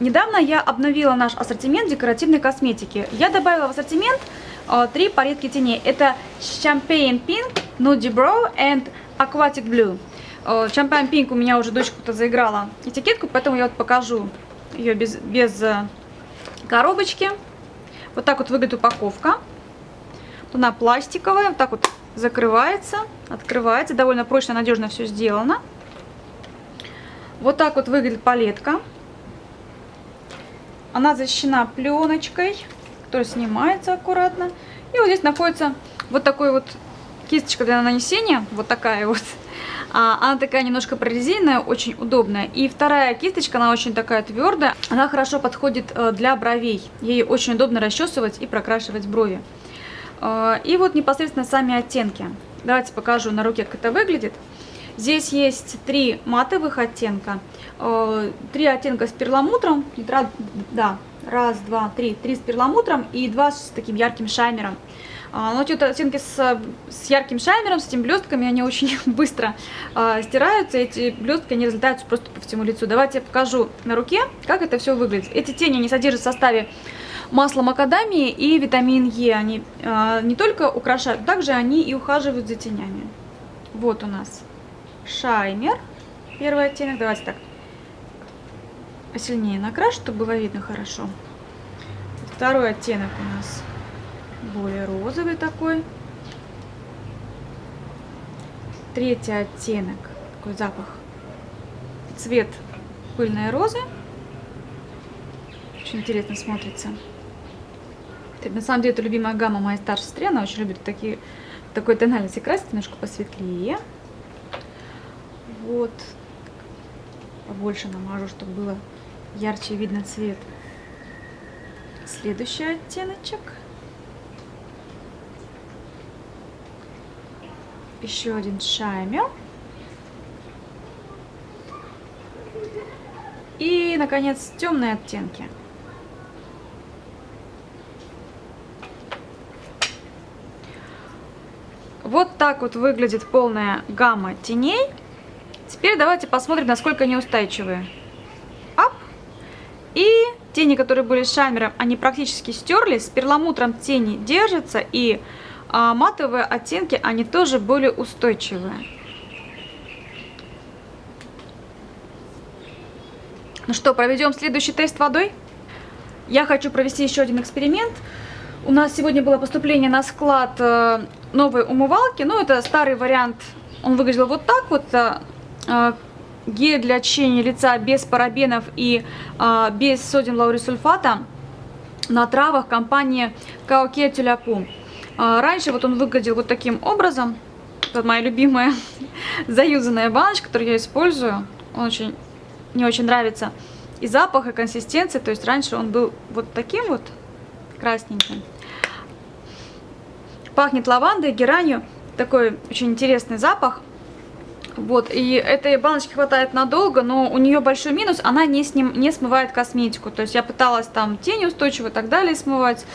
Недавно я обновила наш ассортимент декоративной косметики. Я добавила в ассортимент э, три палетки теней. Это Champagne Pink, Nudie Brow and Aquatic Blue. Э, Champagne Pink у меня уже дочка-то заиграла этикетку, поэтому я вот покажу ее без, без э, коробочки. Вот так вот выглядит упаковка. Она пластиковая, вот так вот закрывается, открывается. Довольно прочно, надежно все сделано. Вот так вот выглядит палетка. Она защищена пленочкой, которая снимается аккуратно. И вот здесь находится вот такой вот кисточка для нанесения, вот такая вот. А, она такая немножко прорезиненная, очень удобная. И вторая кисточка, она очень такая твердая. Она хорошо подходит э, для бровей. Ей очень удобно расчесывать и прокрашивать брови. Э, и вот непосредственно сами оттенки. Давайте покажу на руке, как это выглядит. Здесь есть три матовых оттенка, э, три оттенка с перламутром, да, раз, два, три, три с перламутром и два с таким ярким шаймером. А, но эти вот оттенки с, с ярким шаймером, с этими блестками, они очень быстро а, стираются, эти блестки не разлетаются просто по всему лицу. Давайте я покажу на руке, как это все выглядит. Эти тени не содержат в составе масло макадамии и витамин Е. Они а, не только украшают, также они и ухаживают за тенями. Вот у нас шаймер. Первый оттенок. Давайте так посильнее накрашу, чтобы было видно хорошо. Второй оттенок у нас более розовый такой. Третий оттенок, такой запах, цвет пыльной розы. Очень интересно смотрится. На самом деле это любимая гамма моей старшей сестры, она очень любит такие, такой тональности красить, немножко посветлее. Вот. Побольше намажу, чтобы было ярче видно цвет. Следующий оттеночек. Еще один шаймер. И, наконец, темные оттенки. Вот так вот выглядит полная гамма теней. Теперь давайте посмотрим, насколько они устойчивые. Ап. И тени, которые были с шаймером, они практически стерлись. С перламутром тени держатся. И а, матовые оттенки, они тоже более устойчивые. Ну что, проведем следующий тест водой? Я хочу провести еще один эксперимент. У нас сегодня было поступление на склад э, новой умывалки. Ну, это старый вариант. Он выглядел вот так вот. Э, гель для очищения лица без парабенов и без содиум лаурисульфата на травах компании Каоке Тюляпу. Раньше вот он выглядел вот таким образом. Это моя любимая заюзанная баночка, которую я использую. Он очень, мне очень нравится. И запах, и консистенция. То есть раньше он был вот таким вот красненьким. Пахнет лавандой, геранью. Такой очень интересный запах. Вот, и этой баночки хватает надолго, но у нее большой минус, она не, сним, не смывает косметику. То есть я пыталась там тень устойчивую и так далее смывать.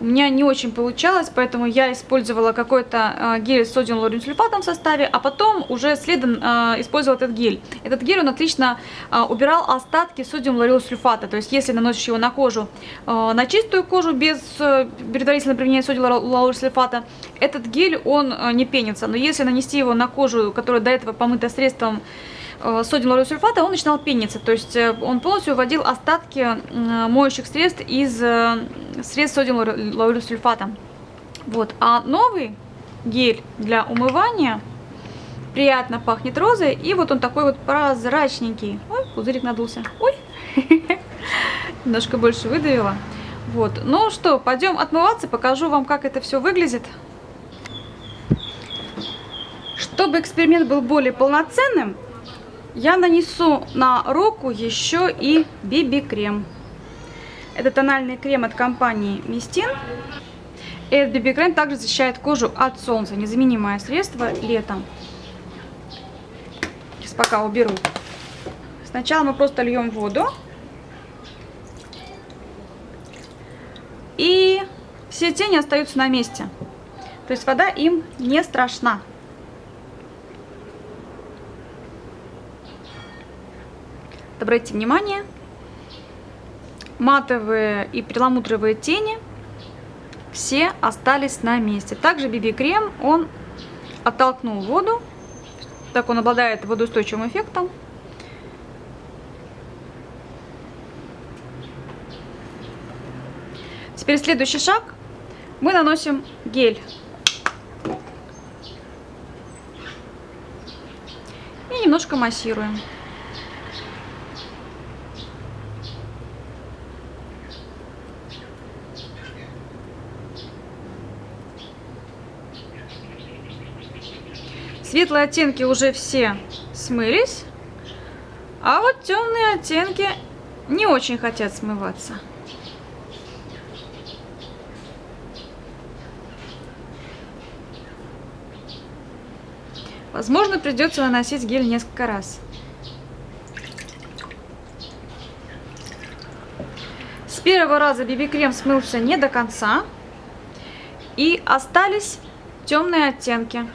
У меня не очень получалось, поэтому я использовала какой-то э, гель с содиум лаурин сульфатом в составе, а потом уже следом э, использовала этот гель. Этот гель, он отлично э, убирал остатки содиум лаурил сульфата. То есть если наносишь его на кожу, э, на чистую кожу без э, предварительного применения содиум лаурил сульфата, этот гель, он э, не пенится. Но если нанести его на кожу, которая до этого помыто средством э, содиум лаурил сульфата, он начинал пениться. То есть э, он полностью вводил остатки моющих средств из средств содиум лаурил сульфата. Вот. А новый гель для умывания приятно пахнет розой. И вот он такой вот прозрачненький. Ой, пузырик надулся. Ой, немножко больше выдавила. Вот. Ну что, пойдем отмываться, покажу вам, как это все выглядит. Чтобы эксперимент был более полноценным, я нанесу на руку еще и BB-крем. Это тональный крем от компании Мистин. Этот BB-крем также защищает кожу от солнца. Незаменимое средство летом. Сейчас пока уберу. Сначала мы просто льем воду. И все тени остаются на месте. То есть вода им не страшна. Обратите внимание, матовые и перламутровые тени все остались на месте. Также BB-крем, он оттолкнул воду, так он обладает водоустойчивым эффектом. Теперь следующий шаг. Мы наносим гель. И немножко массируем. Светлые оттенки уже все смылись, а вот темные оттенки не очень хотят смываться. Возможно, придется наносить гель несколько раз. С первого раза BB-крем смылся не до конца. И остались темные оттенки.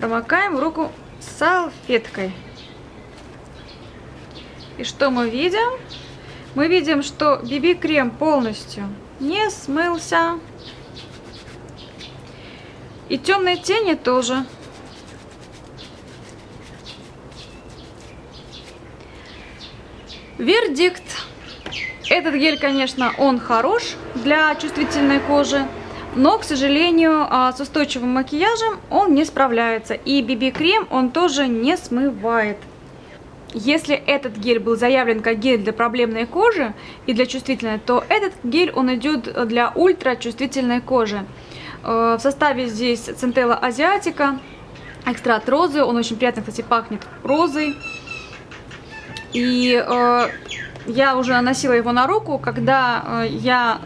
Промокаем руку салфеткой. И что мы видим? Мы видим, что BB-крем полностью не смылся. И темные тени тоже. Вердикт. Этот гель, конечно, он хорош для чувствительной кожи, но, к сожалению, а, с устойчивым макияжем он не справляется. И BB-крем он тоже не смывает. Если этот гель был заявлен как гель для проблемной кожи и для чувствительной, то этот гель он идет для ультрачувствительной кожи. Э, в составе здесь центелла азиатика, экстракт розы. Он очень приятно, кстати, пахнет розой. И э, я уже наносила его на руку, когда э, я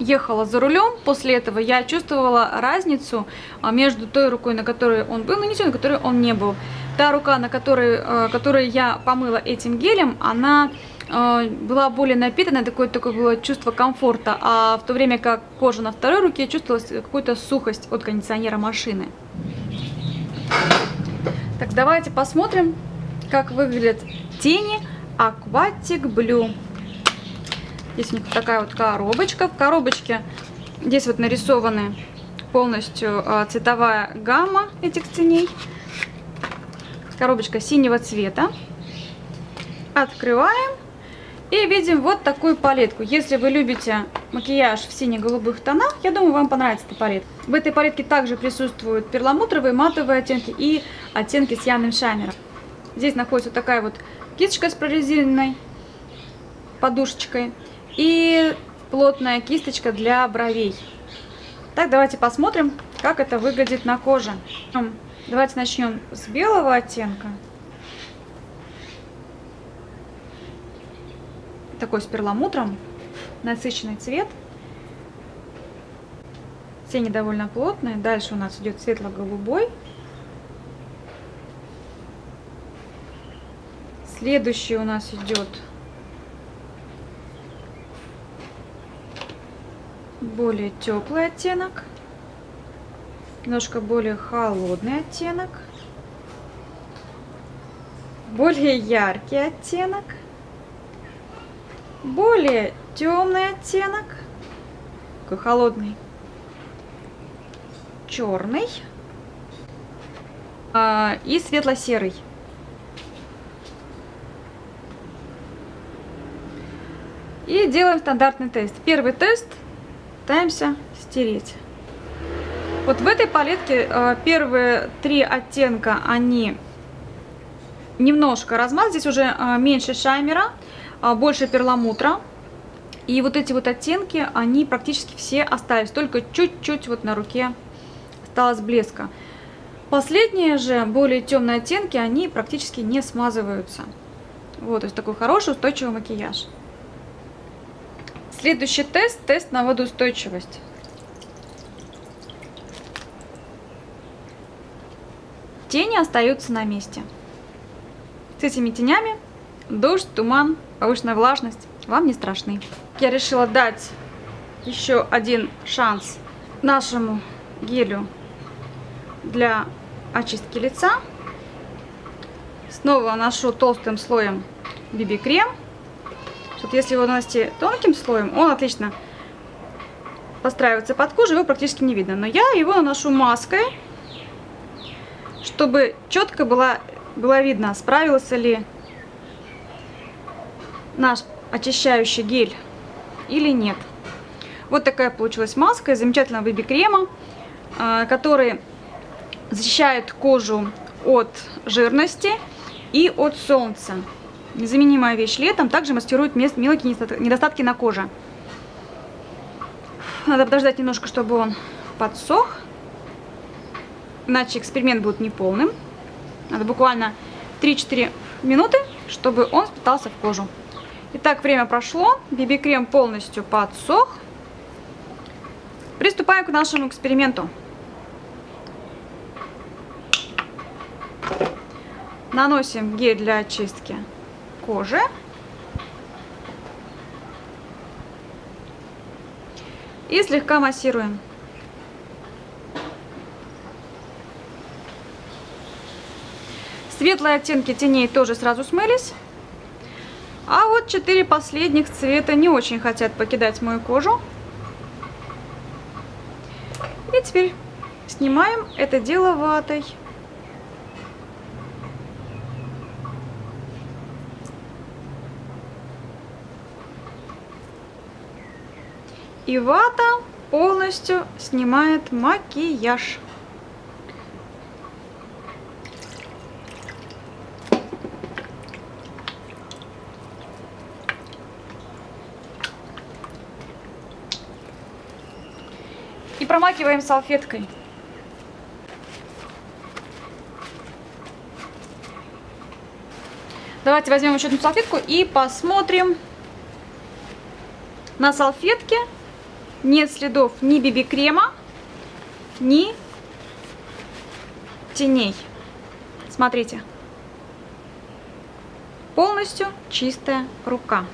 ехала за рулем, после этого я чувствовала разницу а, между той рукой, на которой он был нанесен, на которой он не был. Та рука, на которой, э, которой я помыла этим гелем, она а, была более напитанная, такое, такое было чувство комфорта, а в то время как кожа на второй руке чувствовалась какую-то сухость от кондиционера машины. Так, давайте посмотрим, как выглядят тени Aquatic Blue. Здесь у них такая вот коробочка. В коробочке здесь вот нарисованы полностью а, цветовая гамма этих теней. Коробочка синего цвета. Открываем. И видим вот такую палетку. Если вы любите макияж в сине-голубых тонах, я думаю, вам понравится эта палетка. В этой палетке также присутствуют перламутровые, матовые оттенки и оттенки с явным шайнером. Здесь находится такая вот кисточка с прорезиненной подушечкой и плотная кисточка для бровей. Так, давайте посмотрим, как это выглядит на коже. Давайте начнем с белого оттенка. такой с перламутром, насыщенный цвет. Тени довольно плотные. Дальше у нас идет светло-голубой. Следующий у нас идет более теплый оттенок. Немножко более холодный оттенок. Более яркий оттенок более темный оттенок, такой холодный, черный а, и светло-серый. И делаем стандартный тест. Первый тест пытаемся стереть. Вот в этой палетке а, первые три оттенка, они немножко размаз. Здесь уже а, меньше шаймера. А, больше перламутра. И вот эти вот оттенки, они практически все остались. Только чуть-чуть вот на руке осталось блеска. Последние же, более темные оттенки, они практически не смазываются. Вот, то есть такой хороший устойчивый макияж. Следующий тест, тест на водоустойчивость. Тени остаются на месте. С этими тенями дождь, туман, повышенная влажность вам не страшны. Я решила дать еще один шанс нашему гелю для очистки лица. Снова наношу толстым слоем BB-крем. Вот если его нанести тонким слоем, он отлично подстраивается под кожу, его практически не видно. Но я его наношу маской, чтобы четко было, было видно, справился ли наш очищающий гель или нет. Вот такая получилась маска из замечательного BB-крема, а, который защищает кожу от жирности и от солнца. Незаменимая вещь летом, также маскирует мелкие недостатки на коже. Надо подождать немножко, чтобы он подсох, иначе эксперимент будет неполным. Надо буквально 3-4 минуты, чтобы он впитался в кожу. Итак, время прошло, BB-крем полностью подсох. Приступаем к нашему эксперименту. Наносим гель для очистки кожи. И слегка массируем. Светлые оттенки теней тоже сразу смылись. А вот четыре последних цвета не очень хотят покидать мою кожу. И теперь снимаем это дело ватой. И вата полностью снимает макияж. И промакиваем салфеткой. Давайте возьмем еще одну салфетку и посмотрим. На салфетке нет следов ни биби-крема, ни теней. Смотрите. Полностью чистая рука.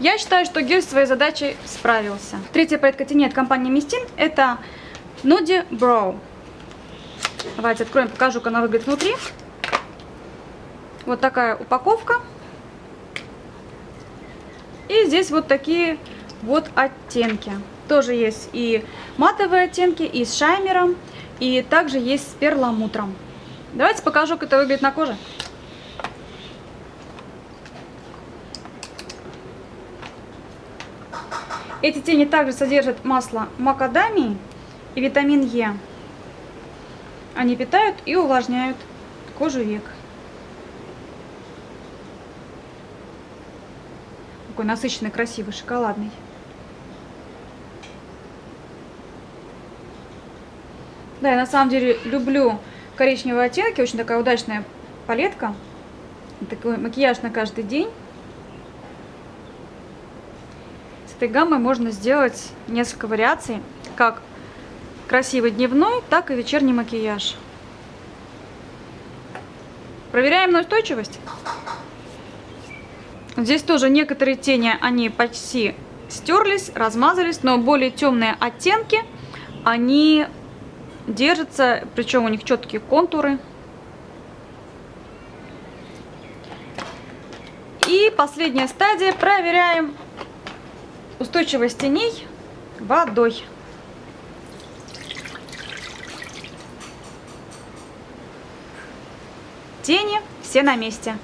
Я считаю, что гель своей задачей справился. Третья палетка теней от компании Mistin это Nudie Brow. Давайте откроем, покажу, как она выглядит внутри. Вот такая упаковка. И здесь вот такие вот оттенки. Тоже есть и матовые оттенки, и с шаймером, и также есть с перламутром. Давайте покажу, как это выглядит на коже. Эти тени также содержат масло макадамии и витамин Е. Они питают и увлажняют кожу век. Такой насыщенный, красивый, шоколадный. Да, я на самом деле люблю коричневые оттенки. Очень такая удачная палетка. Такой макияж на каждый день. этой гаммой можно сделать несколько вариаций, как красивый дневной, так и вечерний макияж. Проверяем на устойчивость. Здесь тоже некоторые тени, они почти стерлись, размазались, но более темные оттенки, они держатся, причем у них четкие контуры. И последняя стадия, проверяем устойчивость теней водой. Тени все на месте.